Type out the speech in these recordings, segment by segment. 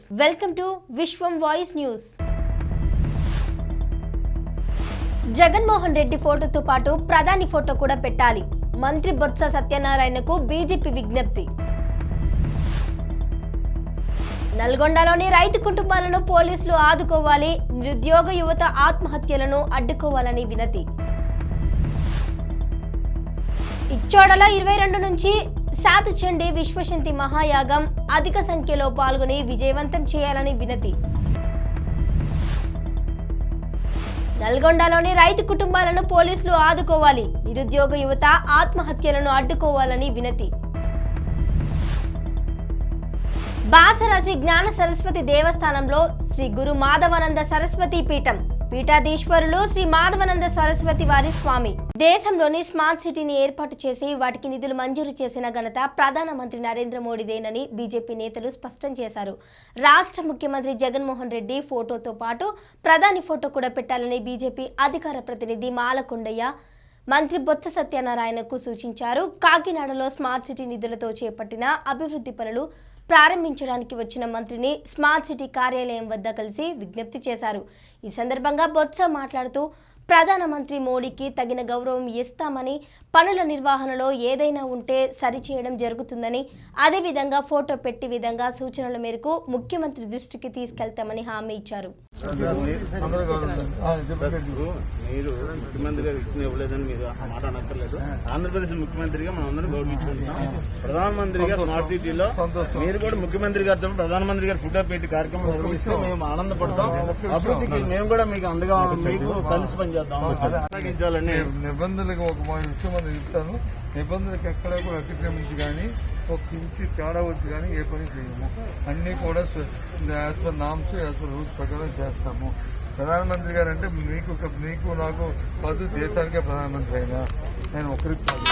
Welcome to Vishwam voice news Jaganmohan Reddy ఫోటోతో పాటు ప్రధాని ఫోటో కూడా పెట్టాలి. మంత్రి బొత్స సత్యనారాయణకు బీజేపీ విజ్ఞప్తి. నల్గొండలోని రైతు కుటుంబాలను పోలీసులు ఆదుకోవాలి. నిరుద్యోగ యువత ఆత్మహత్యలను అడ్డుకోవాలని వినతి. ఇచ్చోడలో ఇరవై రెండు నుంచి శాతచండి విశ్వశంతి మహాయాగం అధిక సంఖ్యలో పాల్గొని విజయవంతం చేయాలని వినతి. నల్గొండలోని రైతు కుటుంబాలను పోలీసులు ఆదుకోవాలి. నిరుద్యోగ యువత ఆత్మహత్యలను అడ్డుకోవాలని వినతి. బాసర శ్రీ జ్ఞాన సరస్వతి దేవస్థానంలో శ్రీ గురు మాధవానంద సరస్వతి పీఠం పీఠాధీశ్వరులు శ్రీ మాధవనంద సరస్వతి వారి స్వామి. దేశంలోని స్మార్ట్ సిటీని ఏర్పాటు చేసి వాటికి నిధులు మంజూరు చేసిన ఘనత ప్రధానమంత్రి నరేంద్ర మోడీదేనని బీజేపీ నేతలు స్పష్టం చేశారు. రాష్ట్ర ముఖ్యమంత్రి జగన్మోహన్ రెడ్డి ఫోటోతో పాటు ప్రధాని ఫోటో కూడా పెట్టాలని బీజేపీ అధికార ప్రతినిధి మాలకొండయ్య మంత్రి బొత్స సత్యనారాయణకు సూచించారు. కాకినాడలో స్మార్ట్ సిటీ నిధులతో చేపట్టిన అభివృద్ధి పనులు ప్రారంభించడానికి వచ్చిన మంత్రిని స్మార్ట్ సిటీ కార్యాలయం వద్ద కలిసి విజ్ఞప్తి చేశారు. ఈ సందర్భంగా బొత్స మాట్లాడుతూ ప్రధానమంత్రి మోడీకి తగిన గౌరవం ఇస్తామని పనుల నిర్వహణలో ఏదైనా ఉంటే సరిచేయడం జరుగుతుందని అదేవిధంగా ఫోటో పెట్టి విధంగా సూచనల మేరకు ముఖ్యమంత్రి దృష్టికి తీసుకెళ్తామని హామీ ఇచ్చారు. మీరు ముఖ్యమంత్రి గారు ఇచ్చిన ఇవ్వలేదని మీరు మాట్లాడక్కర్లేదు ఆంధ్రప్రదేశ్ ముఖ్యమంత్రిగా మనం అందరం గౌరవించుకుంటున్నాం. ప్రధానమంత్రిగా స్మార్ట్ సిటీలో. మీరు కూడా ముఖ్యమంత్రి గారితో ప్రధానమంత్రి గారు ఫోటో పెట్టి కార్యక్రమం నిర్వహిస్తే మేము ఆనందపడతాం. అభివృద్ధికి మేము కూడా మీకు అండగా మీకు కలిసి పనిచేద్దాం. నిబంధనలకు ఒక విషయం చెప్తాను. నిబంధనలకు ఎక్కడ కూడా అతిక్రమించి కానీ ఒక ఇంచు తేడా వచ్చి కానీ ఏ పని చేయము. అన్నీ కూడా as per norms as per rules ప్రకారం చేస్తాము. ప్రధానమంత్రి గారు అంటే మీకు మీకు నాకు కాదు దేశానికే ప్రధానమంత్రి అయినా. నేను ఒకరికి కాదు.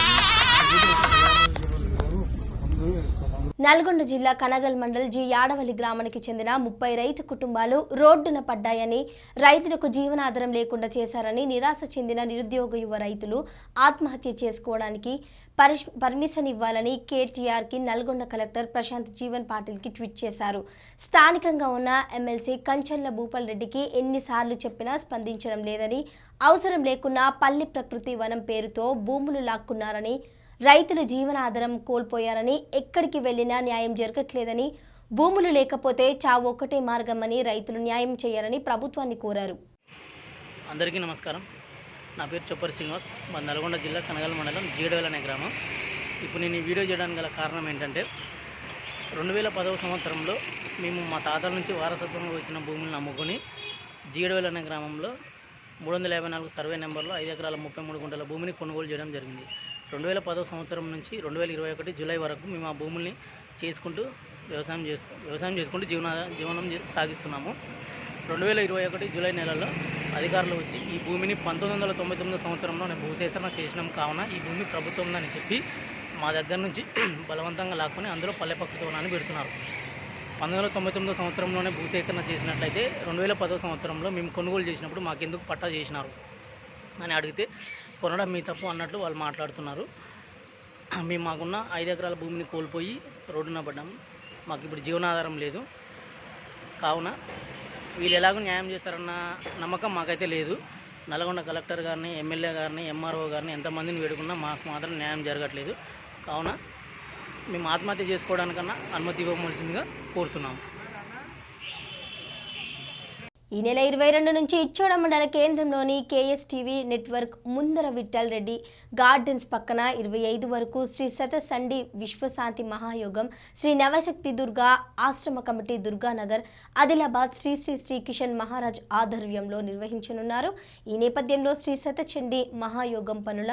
నల్గొండ జిల్లా కనగల్ మండల్ జి యాడవల్లి గ్రామానికి చెందిన ముప్పై రైతు కుటుంబాలు రోడ్డున పడ్డాయని రైతులకు జీవనాధారం లేకుండా చేశారని నిరాశ చెందిన నిరుద్యోగ యువ రైతులు ఆత్మహత్య చేసుకోవడానికి పరిష్ పర్మిషన్ ఇవ్వాలని కేటీఆర్కి నల్గొండ కలెక్టర్ ప్రశాంత్ జీవన్ పాటిల్కి ట్వీట్ చేశారు. స్థానికంగా ఉన్న ఎమ్మెల్సీ కంచర్ల భూపాల్ రెడ్డికి ఎన్నిసార్లు చెప్పినా స్పందించడం లేదని అవసరం లేకున్నా పల్లి ప్రకృతి వనం పేరుతో భూములు లాక్కున్నారని రైతులు జీవనాధారం కోల్పోయారని ఎక్కడికి వెళ్ళినా న్యాయం జరగట్లేదని భూములు లేకపోతే చావు ఒక్కటే మార్గమని రైతులు న్యాయం చేయాలని ప్రభుత్వాన్ని కోరారు. అందరికీ నమస్కారం. నా పేరు చొప్పరి శ్రీనివాస్. మా నల్గొండ జిల్లా కనగల మండలం జీడవేల్ అనే గ్రామం. ఇప్పుడు నేను ఈ వీడియో చేయడానికి గల కారణం ఏంటంటే రెండు వేల పదవ సంవత్సరంలో మేము మా తాతల నుంచి వారసత్వంగా వచ్చిన భూములను అమ్ముకొని జీడవేల్ అనే గ్రామంలో మూడు వందల యాభై నాలుగు సర్వే నెంబర్లో ఐదు ఎకరాల ముప్పై మూడు గుంటల భూమిని కొనుగోలు చేయడం జరిగింది. రెండు వేల పదవ సంవత్సరం నుంచి రెండు వేల ఇరవై ఒకటి జూలై వరకు మేము ఆ భూముల్ని చేసుకుంటూ వ్యవసాయం చేసుకు వ్యవసాయం చేసుకుంటూ జీవన జీవనం సాగిస్తున్నాము. రెండు వేల ఇరవై ఒకటి జూలై నెలలో అధికారులు వచ్చి ఈ భూమిని పంతొమ్మిది వందల తొంభై తొమ్మిది సంవత్సరంలో నేను భూసేకరణ చేసినాం కావున ఈ భూమి ప్రభుత్వం అని చెప్పి మా దగ్గర నుంచి బలవంతంగా లాక్కొని అందులో పల్లె పక్షితోనాన్ని పెడుతున్నారు. పంతొమ్మిది వందల తొంభై తొమ్మిదో సంవత్సరంలోనే భూసేకరణ చేసినట్లయితే రెండు వేల పదో సంవత్సరంలో మేము కొనుగోలు చేసినప్పుడు మాకెందుకు పట్టా చేసినారు? అని అడిగితే కొనడం మీ తప్పు అన్నట్లు వాళ్ళు మాట్లాడుతున్నారు. మేము మాకున్న ఐదు ఎకరాల భూమిని కోల్పోయి రోడ్డున పడ్డాము మాకు ఇప్పుడు జీవనాధారం లేదు. కావున వీళ్ళు ఎలాగో న్యాయం చేస్తారన్న నమ్మకం మాకైతే లేదు. నల్గొండ కలెక్టర్ గారిని ఎమ్మెల్యే గారిని ఎంఆర్ఓ గారిని ఎంతమందిని వేడుకున్నా మాకు మాత్రం న్యాయం జరగట్లేదు. కావున మేము ఆత్మహత్య చేసుకోవడానికన్నా అనుమతి ఇవ్వవలసిందిగా కోరుతున్నాము. ఈ నెల ఇరవై రెండు నుంచి ఇచ్చోడ మండల కేంద్రంలోని కేఎస్టీవీ నెట్వర్క్ ముందర విఠల్ రెడ్డి గార్డెన్స్ పక్కన ఇరవై ఐదు వరకు శ్రీ సతసండి విశ్వశాంతి మహాయోగం శ్రీ నవశక్తి దుర్గా ఆశ్రమ కమిటీ దుర్గానగర్ ఆదిలాబాద్ శ్రీ శ్రీ శ్రీ కిషన్ మహారాజ్ ఆధ్వర్యంలో నిర్వహించనున్నారు. ఈ నేపథ్యంలో శ్రీ సతచండి మహాయోగం పనుల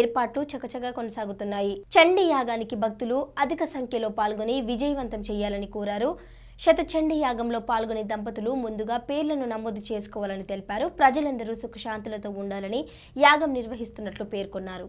ఏర్పాట్లు చకచగా కొనసాగుతున్నాయి. చండీ యాగానికి భక్తులు అధిక సంఖ్యలో పాల్గొని విజయవంతం చేయాలని కోరారు. శతచండీ యాగంలో పాల్గొనే దంపతులు ముందుగా పేర్లను నమోదు చేసుకోవాలని తెలిపారు. ప్రజలందరూ సుఖశాంతులతో ఉండాలని యాగం నిర్వహిస్తున్నట్లు పేర్కొన్నారు.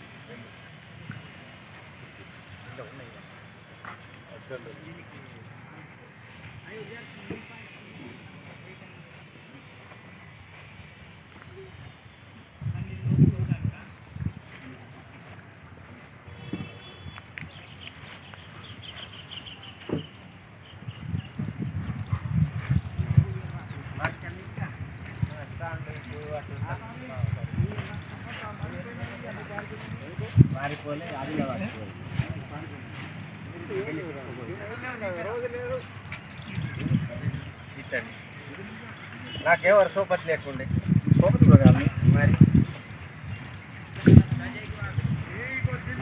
నాకేవారు సోపతి లేకుండే. సోపతి మరి.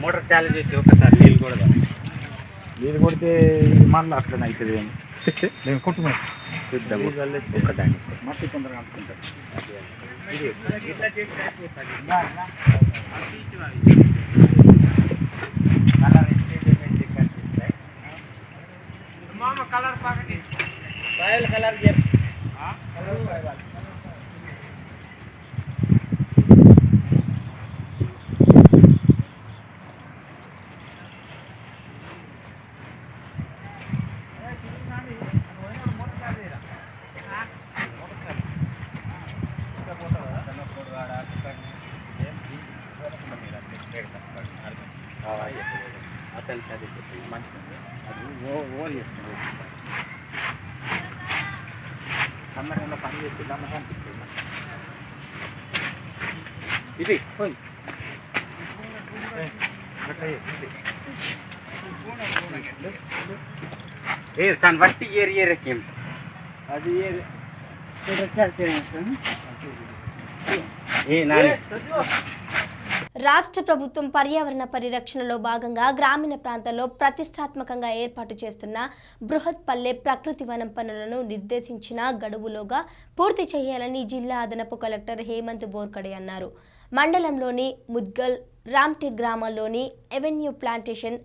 మోటార్ చాలు చేసి ఒకసారి నీళ్ళు కూడా నీళ్ళు కొడితే మళ్ళీ అట్లనే అవుతుంది అని నేను కొట్టుకున్నా. చూద్దాం ఒకదాన్ని మట్టి తొందరగా అంటుకుంటారు రాయల్ కలర్ చెప్పు. సన్నగంలో పని చేస్తే దమ్మగా అనిపిస్తుంది ఇది పోయి ఏ తను బట్టి ఏరి ఏరకేం అది ఏ నాని రాష్ట్ర ప్రభుత్వం పర్యావరణ పరిరక్షణలో భాగంగా గ్రామీణ ప్రాంతాల్లో ప్రతిష్టాత్మకంగా ఏర్పాటు చేస్తున్న బృహత్ పల్లె ప్రకృతి వనం పనులను నిర్దేశించిన గడువులోగా పూర్తి చేయాలని జిల్లా అదనపు కలెక్టర్ హేమంత్ బోర్కడే అన్నారు. మండలంలోని ముద్గల్ రామ్టెక్ గ్రామాల్లోని ఎవెన్యూ ప్లాంటేషన్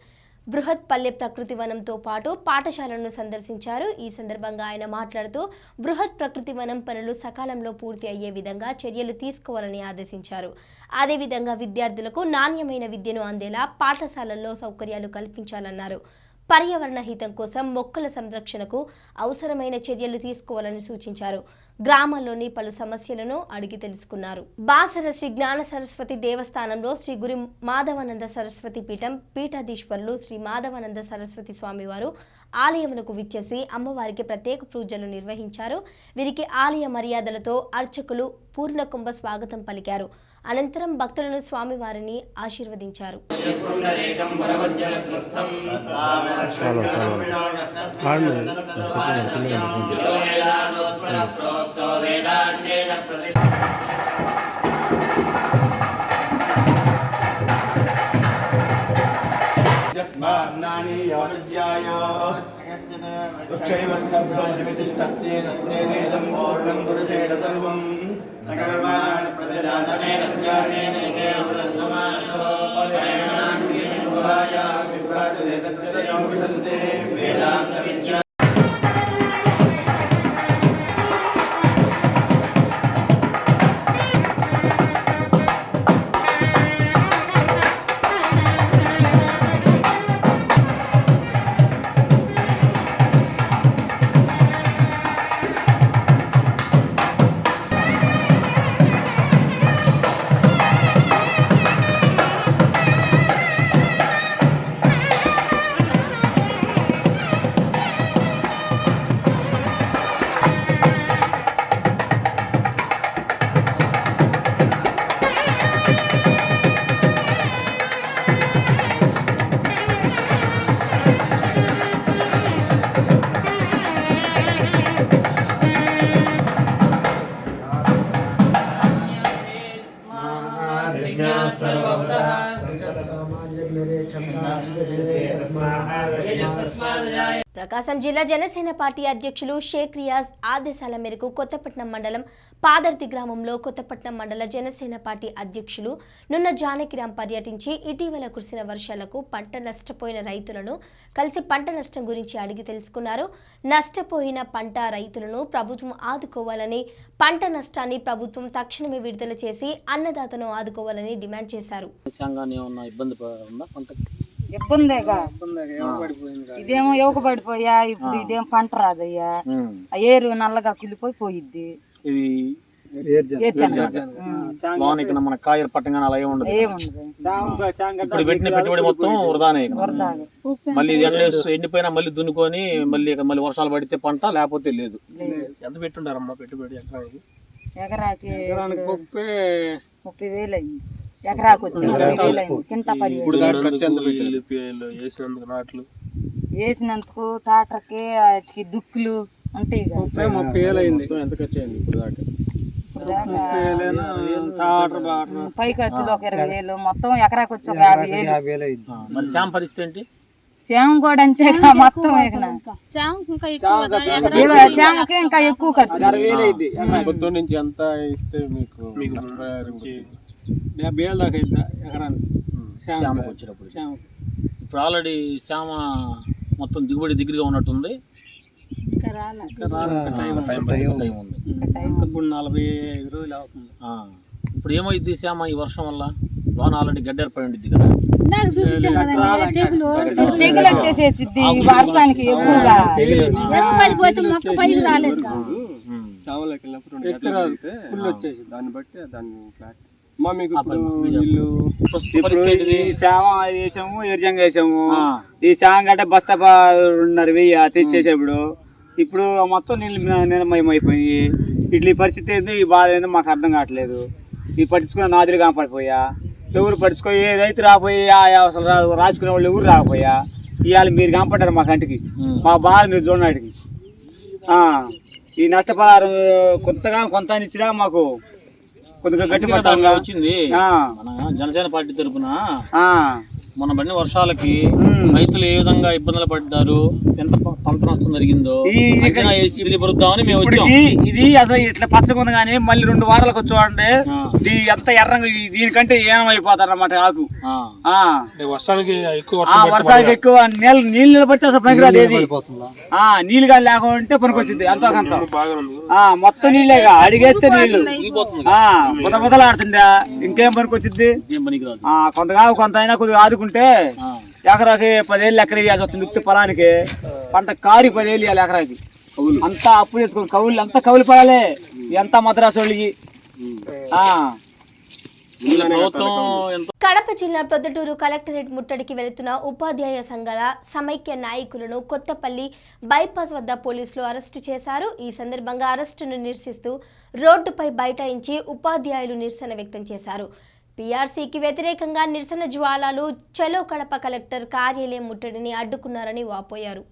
బృహత్ పల్లె ప్రకృతి వనంతో పాటు పాఠశాలను సందర్శించారు. ఈ సందర్భంగా ఆయన మాట్లాడుతూ బృహత్ ప్రకృతి వనం పనులు సకాలంలో పూర్తి అయ్యే విధంగా చర్యలు తీసుకోవాలని ఆదేశించారు. అదేవిధంగా విద్యార్థులకు నాణ్యమైన విద్యను అందేలా పాఠశాలల్లో సౌకర్యాలు కల్పించాలన్నారు. పర్యావరణ హితం కోసం మొక్కల సంరక్షణకు అవసరమైన చర్యలు తీసుకోవాలని సూచించారు. గ్రామంలోని పలు సమస్యలను అడిగి తెలుసుకున్నారు. బాసర శ్రీ జ్ఞాన సరస్వతి దేవస్థానంలో శ్రీ గురి మాధవానంద సరస్వతి పీఠం పీఠాధీశ్వరులు శ్రీ మాధవానంద సరస్వతి స్వామివారు ఆలయమునకు విచ్చేసి అమ్మవారికి ప్రత్యేక పూజలు నిర్వహించారు. వీరికి ఆలయ మర్యాదలతో అర్చకులు పూర్ణ కుంభ స్వాగతం పలికారు. అనంతరం భక్తులను స్వామివారిని ఆశీర్వదించారు यस्मान्नानि योनिज्याय उच्चैवस्तभ्योजमितिष्ठत्येनस्तेनेदं पूर्णं पुरुषेण सर्वं नगरमाण प्रतिदातने रत्यानेनैके वृद्धमानसो पर्याणाङ्गेन गुहाया विभ्राजते तच्चतयो विशन्ते वेदान्तविद्या ప్రకాశం జిల్లా జనసేన పార్టీ అధ్యక్షులు షేక్ రియాజ్ ఆదేశాల మేరకు కొత్తపట్నం మండలం పాదర్తి గ్రామంలో కొత్తపట్నం మండల జనసేన పార్టీ అధ్యక్షులు నున్న జానకిరాం పర్యటించి ఇటీవల కురిసిన వర్షాలకు పంట నష్టపోయిన రైతులను కలిసి పంట నష్టం గురించి అడిగి తెలుసుకున్నారు. నష్టపోయిన పంట రైతులను ప్రభుత్వం ఆదుకోవాలని పంట నష్టాన్ని ప్రభుత్వం తక్షణమే విడుదల చేసి అన్నదాతను ఆదుకోవాలని డిమాండ్ చేశారు. ఇబ్బందేగా. ఇదేమో యువక పడిపోయా ఇప్పుడు ఇదేం పంట రాదయ్యా. ఆ ఏరు నల్లగా కులిపోయి పోయిద్ది. ఇది ఏడ్చాను లోన్ ఇక్కడ మన కాయలు పట్టంగానే అలా ఏమి ఉండదు. ఇప్పుడు పెట్టిన పెట్టుబడి మొత్తం వృధానే ఇక. వరదాగా మళ్ళీ ఎండ ఎండిపోయినా మళ్ళీ దున్నుకొని మళ్ళీ ఇక మళ్ళీ వర్షాలు పడితే పంట లేకపోతే లేదు. ఎంత పెట్టుండారమ్మా పెట్టుబడి ఎకరానికి? ముప్పై వేలు అయింది. ఎకరాకి వచ్చి ముప్పై వేలు. అయింది కింట పది నాట్లు. వేసినందుకు టాటర్కి వాటికి దుక్కులు ఉంటాయి కదా. మొత్తం ఎంత ఖర్చు అయింది ఇప్పుడు దాకా? ఇప్పుడు దాకా ఉమ్, పై ఖర్చులు ఒక ఇరవై వేలు మొత్తం ఎకరాకి వచ్చి ఒక యాభై వేలు. మరి శాం పరిస్థితి ఏంటి? కూడా అంతే మొత్తం ఇక ఎక్కువ ఖర్చు నుంచి ఎంత ఇస్తే మీకు మీకు డెబ్బై ఏళ్ళ దాకా ఎకరానికి. శ్యామకు. వచ్చినప్పుడు ఇప్పుడు ఆల్రెడీ శ్యామ మొత్తం దిగుబడి దగ్గరగా ఉన్నట్టుంది. టైం టైం ఉంది. ఇప్పుడు నలభై ఐదు రోజులు అవుతుంది. ఆ, ఇప్పుడు ఏమైంది శ్యామ ఈ వర్షం వల్ల? లోన ఆల్రెడీ గడ్డ ఏర్పడి ఉండిద్ది కదా. తెగులు వచ్చేసేసిద్ది ఈ వర్షానికి ఎక్కువగా. ఉమ్. వెళ్ళినప్పుడు రెండు ఫుల్ వచ్చేసి దాన్ని బట్టి దాన్ని ఫ్లాట్ మా మీకు? ఈ వేసాము ఎర్జంగా వేసాము. ఈ శామ గంట బస్తా రెండున్నర వెయ్యి తెచ్చేసేప్పుడు ఇప్పుడు. మొత్తం నీళ్ళు నిర్మయమైపోయి ఇట్లా ఈ పరిస్థితి ఏంది? ఈ బాధ ఏందో మాకు అర్థం కావట్లేదు. ఈ పట్టించుకున్న నాదులు కాపాడిపోయా. ఎవరు పట్టించుకో ఏ రైతు రాపోయి ఆ అసలు రాసుకునే వాళ్ళు ఎవరు రాకపోయా? ఇవాళ మీరు కాపాడారు మా కంటికి. మా బాధ మీరు చూడడానికి ఆ, ఈ నష్టపరిహారం కొంతగా కొంత ఇచ్చినా మాకు కొద్దిగా గట్టి పడతాం వచ్చింది. జనసేన పార్టీ తరఫున. మన పడిన వర్షాలకి. రైతులు ఏ విధంగా ఇబ్బందులు పడ్డారు? ఎంత పంట నష్టం జరిగిందో? తెలియపరుద్దామని మేము వచ్చాం. ఇది అసలు ఇట్లా పచ్చగా ఉంది కానీ మళ్ళీ రెండు వారాలకు వచ్చామంటే. ఇది ఎంత ఎర్రంగా దీనికంటే ఏనమైపోతారు అన్నమాట ఆకు. ఆ. ఆ. వర్షానికి ఎక్కువ వర్షాలకు ఎక్కువ నీళ్ళు నీళ్ళు నిలబడితే అసలు పనికిరాదు ఏది. ఆ నీళ్ళు కానీ లేకుంటే పనికొచ్చింది ఎంతో కొంత. ఆ మొత్తం నీళ్ళేగా అడిగేస్తే నీళ్ళు మునిగిపోతుంది ఆ బుద బుదలాడుతుందా ఇంకేం పనికొచ్చింది ఏం పనికిరాదు ఆ కొంతగా కొంత అయినా కొద్దిగా ఆదుకుంటే ఆ. ఎకరాకి పదేళ్ళు ఎకర వేయాల్సి వస్తుంది ఉత్తి పొలానికి. పంట కారి పదేళ్ళు వేయాలి ఎకరాకి. అంతా అప్పు తెచ్చుకోండి కవులు అంతా కవులు పడాలి. ఎంత మద్రాసు వాళ్ళకి? కడప జిల్లా ప్రొద్దుటూరు కలెక్టరేట్ ముట్టడికి వెళుతున్న ఉపాధ్యాయ సంఘాల సమైక్య నాయకులను కొత్తపల్లి బైపాస్ వద్ద పోలీసులు అరెస్టు చేశారు. ఈ సందర్భంగా అరెస్టును నిరసిస్తూ రోడ్డుపై బైఠాయించి ఉపాధ్యాయులు నిరసన వ్యక్తం చేశారు. పీఆర్సీకి వ్యతిరేకంగా నిరసన జ్వాలాలు చలో కడప కలెక్టర్ కార్యాలయం ముట్టడిని అడ్డుకున్నారని వాపోయారు.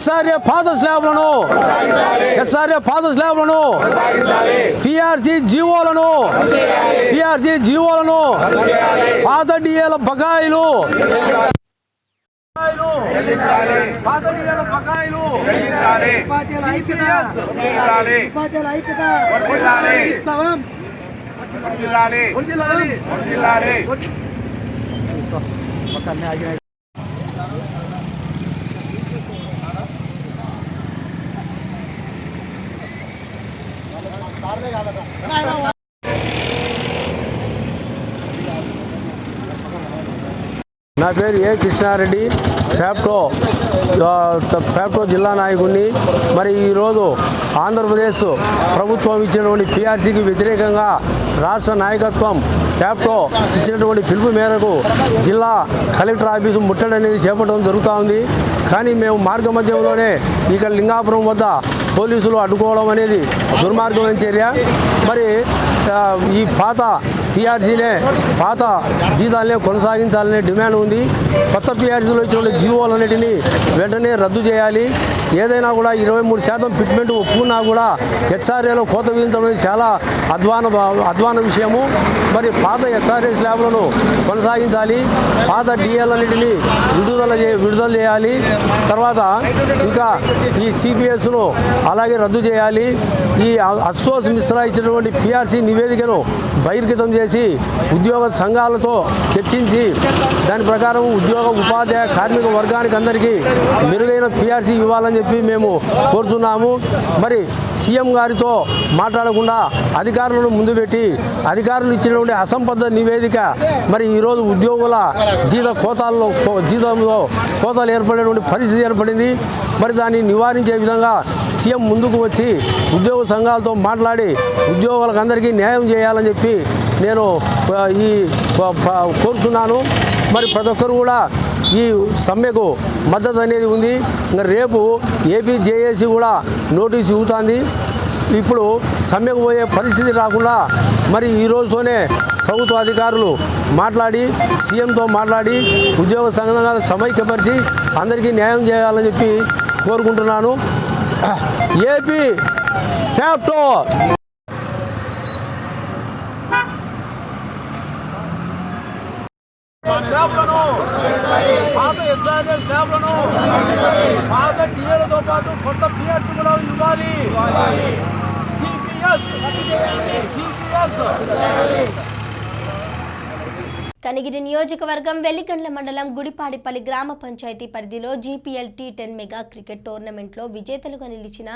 హెచ్ఆర్ఏ పాద స్లాబ్లను హెచ్ఆర్ఏ పాద స్లాబ్లను పిఆర్సీ జీవోలను పిఆర్సీ జీవోలను పాత డిఏల బకాయిలు పాత బకాయిలు ఉపాధ్యాయుల ఐక్యత ఉపాధ్యాయుల ఐక్యత ఇస్తాం. వర్ధిల్లాలి. నా పేరు ఏ కృష్ణారెడ్డి. ఫ్యాప్టో ఫ్యాప్టో జిల్లా నాయకుడిని. మరి ఈరోజు ఆంధ్రప్రదేశ్ ప్రభుత్వం ఇచ్చినటువంటి పిఆర్సీకి వ్యతిరేకంగా రాష్ట్ర నాయకత్వం ఫ్యాప్టో ఇచ్చినటువంటి పిలుపు మేరకు జిల్లా కలెక్టర్ ఆఫీసు ముట్టడి అనేది చేపట్టడం జరుగుతూ ఉంది కానీ మేము మార్గ మధ్యంలోనే ఇక్కడ లింగాపురం వద్ద పోలీసులు అడ్డుకోవడం అనేది దుర్మార్గమైన చర్య. మరి ఈ పాత పిఆర్సీనే పాత జీతాలనే కొనసాగించాలనే డిమాండ్ ఉంది. కొత్త పిఆర్సీలో జీవోలు జీవోలన్నిటినీ వెంటనే రద్దు చేయాలి. ఏదైనా కూడా ఇరవై మూడు శాతం ఫిట్మెంట్ ఒప్పుకున్నా కూడా హెచ్ఆర్ఏలో కోత విధించడం అనేది చాలా అధ్వాన అధ్వాన విషయము. మరి పాత ఎస్ఆర్ఎస్ ల్యాబ్లను కొనసాగించాలి. పాత డిఎల్ విడుదల చే విడుదల చేయాలి. తర్వాత ఇంకా ఈ సిబిఎస్ను అలాగే రద్దు చేయాలి. ఈ అసోస్ మిశ్రా ఇచ్చినటువంటి పిఆర్సీ నివేదికను బహిర్గతం చేసి ఉద్యోగ సంఘాలతో చర్చించి దాని ప్రకారం ఉద్యోగ ఉపాధ్యాయ కార్మిక వర్గానికి అందరికీ మెరుగైన పిఆర్సీ ఇవ్వాలని చెప్పి మేము కోరుతున్నాము. మరి సీఎం గారితో మాట్లాడకుండా అధికారులను ముందు పెట్టి అధికారులు ఉండే అసంబద్ధ నివేదిక. మరి ఈరోజు ఉద్యోగుల జీత కోతాల్లో కో- జీతంలో కోతాలు ఏర్పడేటువంటి పరిస్థితి ఏర్పడింది. మరి దాన్ని నివారించే విధంగా సీఎం ముందుకు వచ్చి ఉద్యోగ సంఘాలతో మాట్లాడి ఉద్యోగులకు అందరికీ న్యాయం చేయాలని చెప్పి నేను ఈ కోరుతున్నాను మరి ప్రతి ఒక్కరు కూడా ఈ సమ్మెకు మద్దతు అనేది ఉంది. రేపు ఏపీ జేఏసీ కూడా నోటీసు ఇవ్వుతుంది. ఇప్పుడు సమ్మెకు పోయే పరిస్థితి రాకుండా మరి ఈ రోజుతోనే ప్రభుత్వ అధికారులు మాట్లాడి సీఎంతో మాట్లాడి ఉద్యోగ సంఘాలను సమైక్యపరిచి అందరికీ న్యాయం చేయాలని చెప్పి కోరుకుంటున్నాను. ఏపీ క్యాప్టో స్లాబ్లను పాత ఎస్ఆర్ఏ స్లాబ్లను పాత డిఏలతో పాటు కొత్త పిఎస్ కూడా ఇవ్వాలి సిపిఎస్ సిపిఎస్ కనిగిరి నియోజకవర్గం వెల్లిగండ్ల మండలం గుడిపాడిపల్లి గ్రామ పంచాయతీ పరిధిలో GPL T ten mega cricket టోర్నమెంట్లో విజేతలుగా నిలిచిన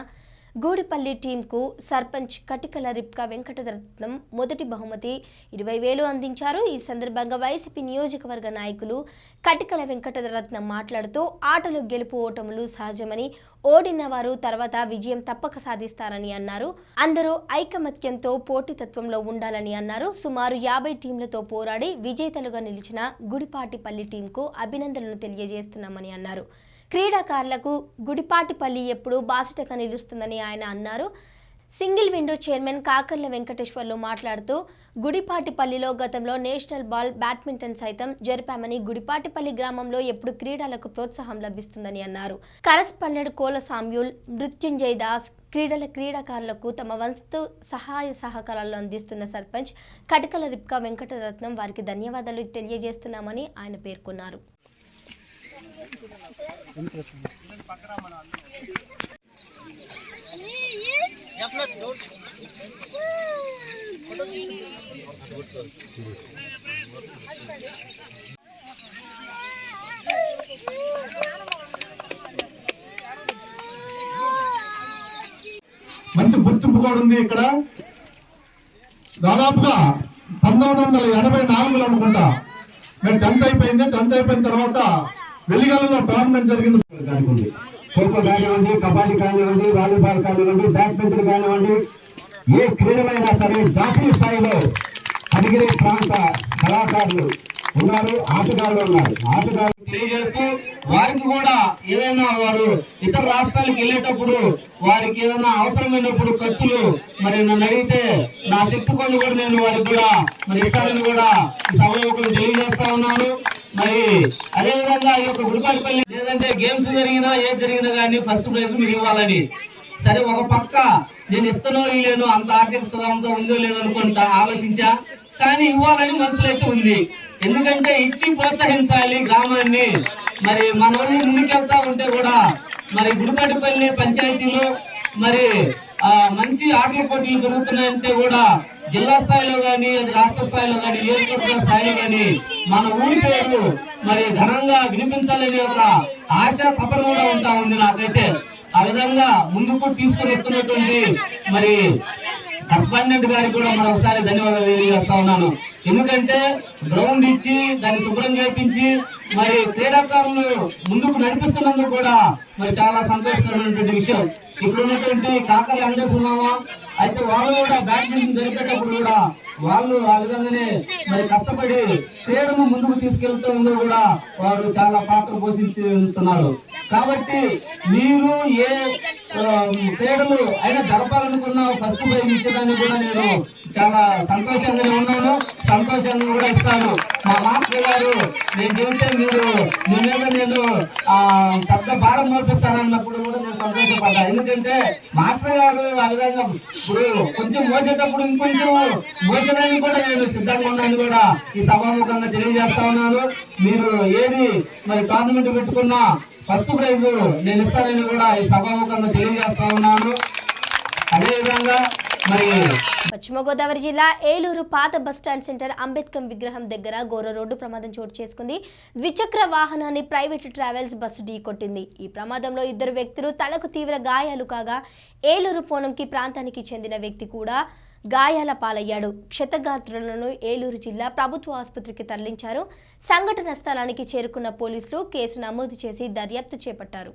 గూడిపల్లి టీంకు సర్పంచ్ కటికల రిప్కా వెంకటరత్నం మొదటి బహుమతి ఇరవై వేలు అందించారు. ఈ సందర్భంగా వైసీపీ నియోజకవర్గ నాయకులు కటికల వెంకటరత్నం మాట్లాడుతూ ఆటలు గెలుపు ఓటములు సహజమని ఓడిన వారు తర్వాత విజయం తప్పక సాధిస్తారని అన్నారు. అందరూ ఐకమత్యంతో పోటీతత్వంలో ఉండాలని అన్నారు. సుమారు యాభై టీంలతో పోరాడి విజేతలుగా నిలిచిన గుడిపాటిపల్లి టీంకు అభినందనలు తెలియజేస్తున్నామని అన్నారు. క్రీడాకారులకు గుడిపాటిపల్లి ఎప్పుడు బాసటగా నిలుస్తుందని ఆయన అన్నారు. Single window chairman Kakarla Venkateswarlu మాట్లాడుతూ గుడిపాటిపల్లిలో గతంలో నేషనల్ బాల్ బ్యాడ్మింటన్ సైతం జరిపామని గుడిపాటిపల్లి గ్రామంలో ఎప్పుడు క్రీడలకు ప్రోత్సాహం లభిస్తుందని అన్నారు. కరస్పాండెంట్ కోల సామ్యూల్ మృత్యుంజయ్ దాస్ క్రీడల క్రీడాకారులకు తమ వంతు సహాయ సహకారాలు అందిస్తున్న సర్పంచ్ కటకల రిప్కా వెంకటరత్నం వారికి ధన్యవాదాలు తెలియజేస్తున్నామని ఆయన పేర్కొన్నారు. మంచి గుర్తింపు కూడా ఉంది ఇక్కడ. దాదాపుగా పంతొమ్మిది వందల ఎనభై నాలుగులో అనుకుంటా. మేము టెన్త్ అయిపోయింది. టెన్త్ అయిపోయిన తర్వాత వెలిగలలో టోర్నమెంట్ జరిగింది. కానివ్వండి ఖోఖో కానివ్వండి కబడ్డీ కానివ్వండి వాలీబాల్ కానివ్వండి బ్యాడ్మింటన్ కానివ్వండి ఏ క్రీడలైనా సరే జాతీయ స్థాయిలో అడిగిరే ప్రాంత కళాకారులు. ఉన్నారు ఆటగాళ్ళు ఉన్నారు. ఆటగాళ్ళు తెలియజేస్తూ వారికి కూడా ఏదైనా వారు ఇతర రాష్ట్రాలకు వెళ్ళేటప్పుడు వారికి ఏదైనా అవసరమైనప్పుడు ఖర్చులు మరి నన్ను అడిగితే నా శక్తి కొద్ది కూడా నేను వారికి కూడా మరి ఇస్తారని కూడా ఈ సభలో తెలియజేస్తా ఉన్నాను మరి అదే విధంగా ఈ యొక్క గుడిపాటిపల్లి లేదంటే గేమ్స్ జరిగినా ఏది జరిగినా కానీ ఫస్ట్ ప్రైజ్ మీరు ఇవ్వాలని. సరే ఒక పక్క నేను ఇస్తానో లేను అంత ఆర్థిక స్థలంతో ఉందో లేదో అనుకుంటా ఆలోచించా. కానీ ఇవ్వాలని మనసులో అయితే ఉంది. ఎందుకంటే ఇచ్చి ప్రోత్సహించాలి గ్రామాన్ని. మరి మన ముందుకెళ్తా ఉంటే కూడా మరి గుడిపాటిపల్లి పంచాయతీలో మరి మంచి ఆటల పోటీలు జరుగుతున్నాయంటే కూడా జిల్లా స్థాయిలో కానీ అది రాష్ట్ర స్థాయిలో కానీ నియోజకవర్గ స్థాయిలో కానీ మన ఊరి పేరు మరి ఘనంగా వినిపించాలనే ఒక ఆశ తపన కూడా ఉంటా ఉంది నాకైతే. ఆ విధంగా ముందుకు తీసుకుని వస్తున్నటువంటి మరి కస్పాండెంట్ గారికి కూడా మరొకసారి ధన్యవాదాలు తెలియజేస్తా ఉన్నాను. ఎందుకంటే గ్రౌండ్ ఇచ్చి దాన్ని శుభ్రం చేపించి మరి క్రీడాకారులు ముందుకు నడిపిస్తున్నందుకు కూడా మరి చాలా సంతోషకరమైనటువంటి విషయం. ఇప్పుడు ఉన్నటువంటి కాకర వెంకటేశ్వరరామ అయితే వాళ్ళు కూడా బ్యాడ్మింటన్ జరిపేటప్పుడు కూడా వాళ్ళు ఆ విధంగానే మరి కష్టపడి క్రీడను ముందుకు తీసుకెళ్తుందో కూడా వారు చాలా పాత్ర పోషించుతున్నారు. కాబట్టి మీరు ఏ క్రీడలు అయినా జరపాలనుకున్న ఫస్ట్ ప్రైజ్ ఇచ్చడానికి కూడా నేను చాలా సంతోషంగానే ఉన్నాను. సంతోషంగా కూడా ఇస్తాను. మా మాస్టర్ గారు నేను చెబితే మీరు మీ మీద నేను పెద్ద భారం మోపిస్తానన్నప్పుడు కూడా నేను సంతోషపడ్డా. ఎందుకంటే మాస్టర్ గారు ఆ విధంగా ఇప్పుడు కొంచెం మోసేటప్పుడు ఇంకొంచెం మోసడానికి కూడా నేను సిద్ధంగా ఉన్నాను కూడా ఈ సభాముఖంగా తెలియజేస్తా ఉన్నాను. మీరు ఏది మరి టోర్నమెంట్ పెట్టుకున్నా ఫస్ట్ ప్రైజ్ నేను ఇస్తానని కూడా ఈ సభాముఖంగా తెలియజేస్తా ఉన్నాను. అదేవిధంగా పశ్చిమ గోదావరి జిల్లా ఏలూరు పాత బస్టాండ్ సెంటర్ అంబేద్కర్ విగ్రహం దగ్గర ఘోర రోడ్డు ప్రమాదం చోటు చేసుకుంది. ద్విచక్ర వాహనాన్ని ప్రైవేట్ ట్రావెల్స్ బస్సు ఢీకొట్టింది ఈ ప్రమాదంలో ఇద్దరు వ్యక్తులు తలకు తీవ్ర గాయాలు కాగా ఏలూరు పోనంకి ప్రాంతానికి చెందిన వ్యక్తి కూడా గాయాల పాలయ్యాడు. క్షతగాత్రులను ఏలూరు జిల్లా ప్రభుత్వ ఆసుపత్రికి తరలించారు. సంఘటన స్థలానికి చేరుకున్న పోలీసులు కేసు నమోదు చేసి దర్యాప్తు చేపట్టారు.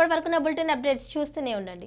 ఇప్పటి వరకు నా బులెటిన్ అప్డేట్స్ చూస్తూనే ఉండండి.